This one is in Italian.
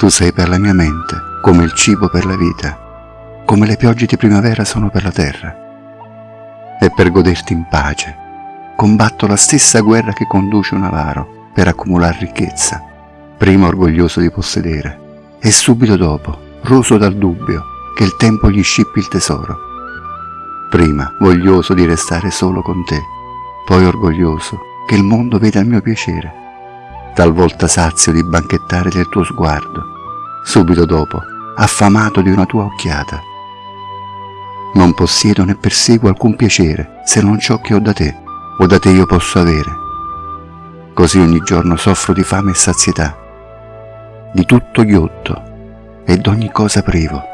Tu sei per la mia mente, come il cibo per la vita, come le piogge di primavera sono per la terra. E per goderti in pace, combatto la stessa guerra che conduce un avaro per accumulare ricchezza, prima orgoglioso di possedere, e subito dopo, roso dal dubbio che il tempo gli scippi il tesoro. Prima voglioso di restare solo con te, poi orgoglioso che il mondo veda il mio piacere, talvolta sazio di banchettare del tuo sguardo, subito dopo affamato di una tua occhiata. Non possiedo né perseguo alcun piacere se non ciò che ho da te o da te io posso avere. Così ogni giorno soffro di fame e sazietà, di tutto ghiotto e d'ogni cosa privo.